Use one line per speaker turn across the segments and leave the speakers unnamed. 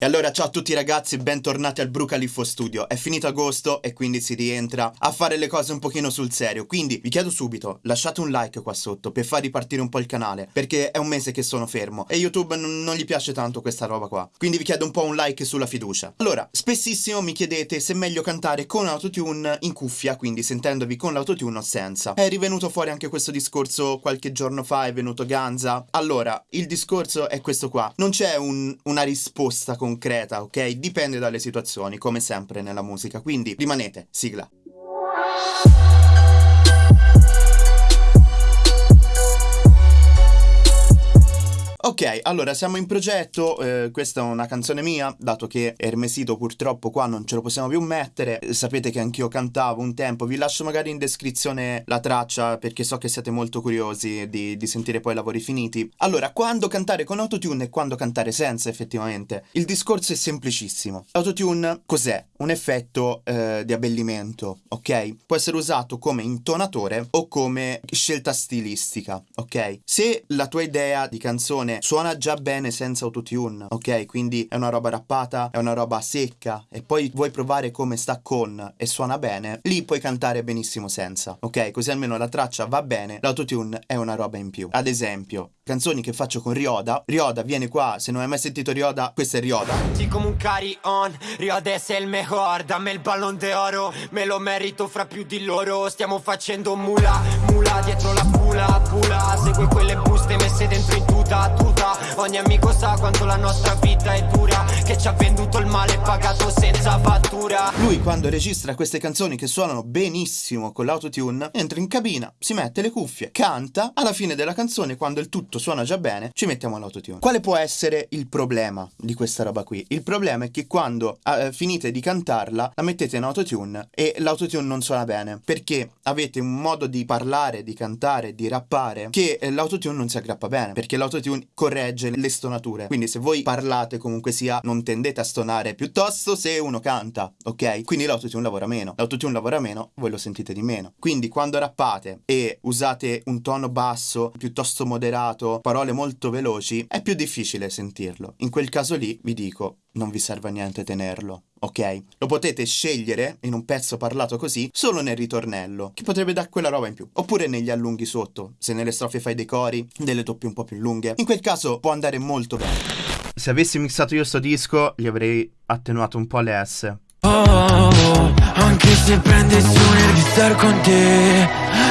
E allora ciao a tutti ragazzi, bentornati al Brucaliffo Studio. È finito agosto e quindi si rientra a fare le cose un pochino sul serio. Quindi vi chiedo subito, lasciate un like qua sotto per far ripartire un po' il canale, perché è un mese che sono fermo e YouTube non gli piace tanto questa roba qua. Quindi vi chiedo un po' un like sulla fiducia. Allora, spessissimo mi chiedete se è meglio cantare con autotune in cuffia, quindi sentendovi con l'autotune o senza. È rivenuto fuori anche questo discorso qualche giorno fa, è venuto Ganza. Allora, il discorso è questo qua. Non c'è un, una risposta con concreta, ok? Dipende dalle situazioni, come sempre nella musica. Quindi rimanete, sigla. Ok, allora siamo in progetto, eh, questa è una canzone mia, dato che Ermesito purtroppo qua non ce lo possiamo più mettere, sapete che anch'io cantavo un tempo, vi lascio magari in descrizione la traccia perché so che siete molto curiosi di, di sentire poi i lavori finiti. Allora, quando cantare con autotune e quando cantare senza effettivamente? Il discorso è semplicissimo. Autotune cos'è? Un effetto eh, di abbellimento, ok? Può essere usato come intonatore o come scelta stilistica, ok? Se la tua idea di canzone suona già bene senza autotune, ok? Quindi è una roba rappata, è una roba secca e poi vuoi provare come sta con e suona bene, lì puoi cantare benissimo senza, ok? Così almeno la traccia va bene, l'autotune è una roba in più. Ad esempio, canzoni che faccio con Rioda, Rioda viene qua, se non hai mai sentito Rioda, questo è Rioda.
Sì come un carry on, Rioda è il mejor, dammi il ballon d'oro, me lo merito fra più di loro, stiamo facendo mula, mula dietro la pula, pula, segue quelle buste messe dentro in tuta tuta. Ogni amico sa quanto la nostra vita è dura. Che ci ha venduto il male pagato senza fattura.
Lui quando registra queste canzoni che suonano benissimo con l'autotune Entra in cabina, si mette le cuffie, canta. Alla fine della canzone quando il tutto suona già bene Ci mettiamo l'autotune. Quale può essere il problema di questa roba qui? Il problema è che quando eh, finite di cantarla La mettete in autotune e l'autotune non suona bene. Perché avete un modo di parlare, di cantare, di rappare Che eh, l'autotune non si aggrappa bene Perché l'autotune corregge le stonature. Quindi se voi parlate comunque sia non tendete a stonare piuttosto se uno canta, ok? Quindi l'autotune lavora meno. L'autotune lavora meno, voi lo sentite di meno. Quindi quando rappate e usate un tono basso, piuttosto moderato, parole molto veloci, è più difficile sentirlo. In quel caso lì vi dico, non vi serve a niente tenerlo ok? Lo potete scegliere in un pezzo parlato così solo nel ritornello, che potrebbe dare quella roba in più. Oppure negli allunghi sotto, se nelle strofe fai dei cori, delle toppie un po' più lunghe. In quel caso può andare molto bene. Se avessi mixato io sto disco, gli avrei attenuato un po' le S. Oh, oh, oh, anche se prendessi un di star con te,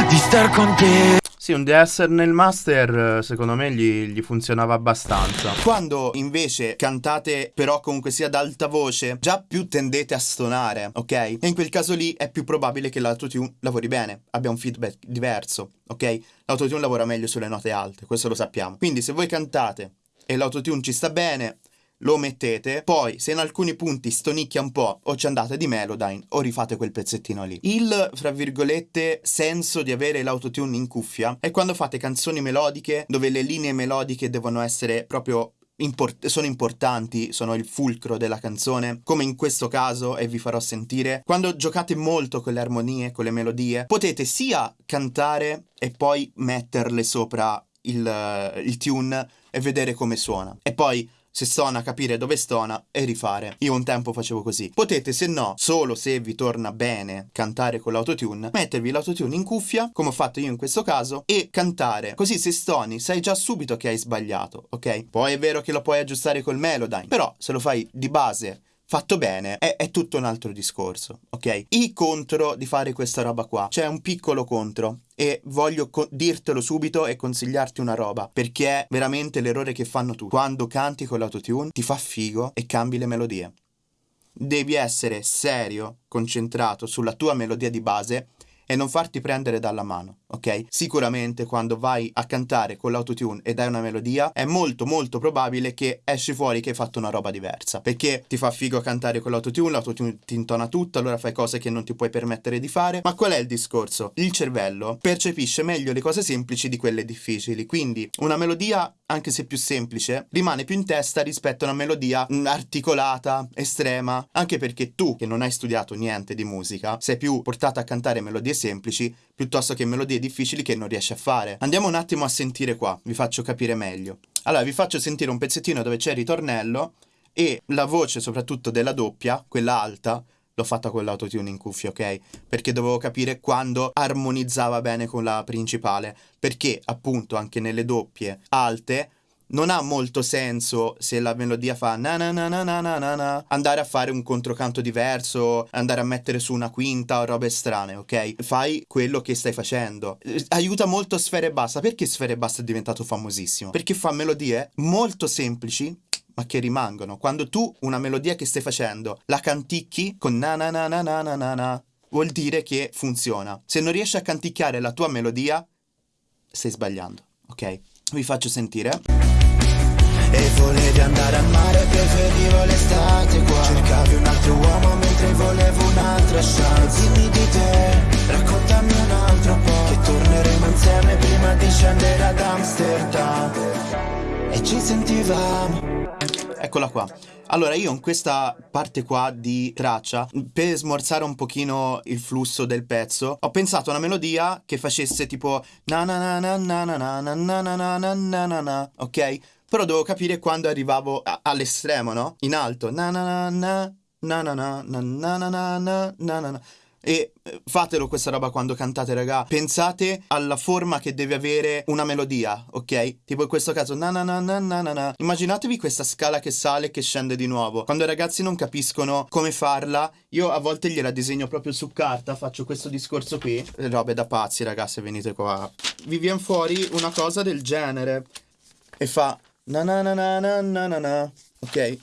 di star con te. Sì, un DSR nel master secondo me gli, gli, funzionava abbastanza. Quando invece cantate però comunque sia ad alta voce, già più tendete a stonare, ok? E in quel caso lì è più probabile che l'autotune lavori bene, abbia un feedback diverso, ok? L'autotune lavora meglio sulle note alte, questo lo sappiamo. Quindi se voi cantate e l'autotune ci sta bene, lo mettete, poi se in alcuni punti stonicchia un po' o ci andate di Melodyne o rifate quel pezzettino lì. Il, fra virgolette, senso di avere l'autotune in cuffia è quando fate canzoni melodiche dove le linee melodiche devono essere proprio Import sono importanti, sono il fulcro della canzone, come in questo caso e vi farò sentire. Quando giocate molto con le armonie, con le melodie, potete sia cantare e poi metterle sopra il, il tune e vedere come suona. E poi se stona capire dove stona e rifare. Io un tempo facevo così. Potete, se no, solo se vi torna bene cantare con l'autotune, mettervi l'autotune in cuffia, come ho fatto io in questo caso, e cantare. Così se stoni sai già subito che hai sbagliato, ok? Poi è vero che lo puoi aggiustare col Melodyne, però se lo fai di base fatto bene è, è, tutto un altro discorso, ok? I contro di fare questa roba qua, c'è un piccolo contro e voglio dirtelo subito e consigliarti una roba, perché è veramente l'errore che fanno tutti. Quando canti con l'autotune ti fa figo e cambi le melodie. Devi essere serio, concentrato sulla tua melodia di base e non farti prendere dalla mano, ok? Sicuramente quando vai a cantare con l'autotune e dai una melodia è molto molto probabile che esci fuori che hai fatto una roba diversa, perché ti fa figo cantare con l'autotune, l'autotune ti intona tutto, allora fai cose che non ti puoi permettere di fare, ma qual è il discorso? Il cervello percepisce meglio le cose semplici di quelle difficili, quindi una melodia anche se più semplice, rimane più in testa rispetto a una melodia articolata, estrema, anche perché tu, che non hai studiato niente di musica, sei più portato a cantare melodie semplici piuttosto che melodie difficili che non riesci a fare. Andiamo un attimo a sentire qua, vi faccio capire meglio. Allora, vi faccio sentire un pezzettino dove c'è il ritornello E la voce, soprattutto della doppia, quella alta, l'ho fatta con l'autotune in cuffia, ok? Perché dovevo capire quando armonizzava bene con la principale. Perché, appunto, anche nelle doppie alte non ha molto senso se la melodia fa na na na na na na na andare a fare un controcanto diverso, andare a mettere su una quinta o robe strane, ok? Fai quello che stai facendo. Aiuta molto Sfere Basta. Perché Sfere Basta è diventato famosissimo? Perché fa melodie molto semplici ma che rimangono. Quando tu una melodia che stai facendo la canticchi con na na na na na na na, na vuol dire che funziona. Se non riesci a canticchiare la tua melodia, stai sbagliando, ok? Vi faccio sentire.
E volevi andare al mare, preferivo l'estate qua Cercavi un altro uomo mentre volevo un'altra chance Dimmi di te, raccontami un altro po' Che torneremo insieme prima di scendere ad Amsterdam E ci sentivamo
Eccola qua. Allora, io in questa parte qua di traccia, per smorzare un pochino il flusso del pezzo, ho pensato a una melodia che facesse tipo ok? Però devo capire quando arrivavo all'estremo, no? In alto. Na na na na na na na na na na na na na e fatelo questa roba quando cantate, raga. Pensate alla forma che deve avere una melodia, ok? Tipo in questo caso, na na na na na na. Immaginatevi questa scala che sale e che scende di nuovo. Quando i ragazzi non capiscono come farla, io a volte gliela disegno proprio su carta, faccio questo discorso qui. Robe da pazzi, ragazzi, venite qua. Vi viene fuori una cosa del genere. E fa na na na na na na na na. Ok?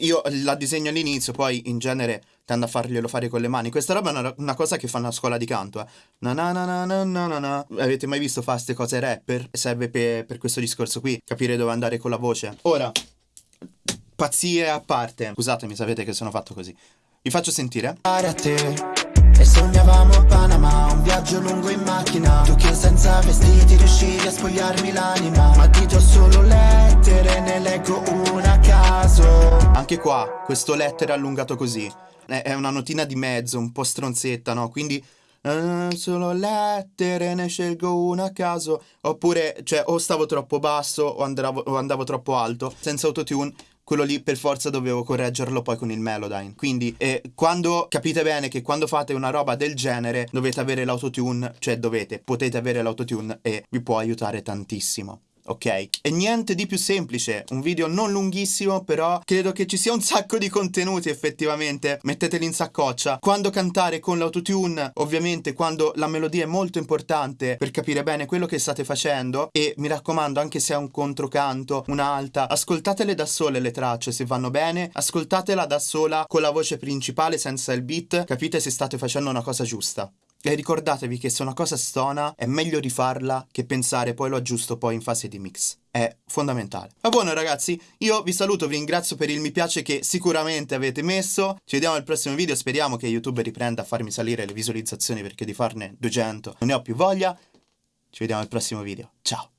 Io la disegno all'inizio, poi in genere tendo a farglielo fare con le mani. Questa roba è una, una cosa che fanno a scuola di canto. Eh. Na na na na na na na Avete mai visto fare queste cose rapper? Serve per, per questo discorso qui, capire dove andare con la voce. Ora, pazzie a parte. Scusatemi, sapete che sono fatto così. Vi faccio sentire.
A te e sognavamo a Panama, un viaggio lungo in macchina Tu che senza vestiti riuscivi a spogliarmi l'anima Ma ti do solo lettere, ne leggo una a caso
Anche qua, questo lettere allungato così È una notina di mezzo, un po' stronzetta, no? Quindi Uh, solo lettere, ne scelgo una a caso. Oppure, cioè, o stavo troppo basso o andavo, o andavo troppo alto. Senza autotune quello lì per forza dovevo correggerlo poi con il Melodyne. Quindi eh, quando capite bene che quando fate una roba del genere dovete avere l'autotune, cioè dovete, potete avere l'autotune e vi può aiutare tantissimo ok? E niente di più semplice, un video non lunghissimo, però credo che ci sia un sacco di contenuti effettivamente, metteteli in saccoccia. Quando cantare con l'autotune, ovviamente quando la melodia è molto importante per capire bene quello che state facendo e mi raccomando anche se è un controcanto, un'alta, ascoltatele da sole le tracce se vanno bene, ascoltatela da sola con la voce principale senza il beat, capite se state facendo una cosa giusta. E ricordatevi che se una cosa stona è meglio rifarla che pensare poi lo aggiusto poi in fase di mix. È fondamentale. Ma buono ragazzi, io vi saluto, vi ringrazio per il mi piace che sicuramente avete messo. Ci vediamo al prossimo video, speriamo che YouTube riprenda a farmi salire le visualizzazioni perché di farne 200 non ne ho più voglia. Ci vediamo al prossimo video. Ciao!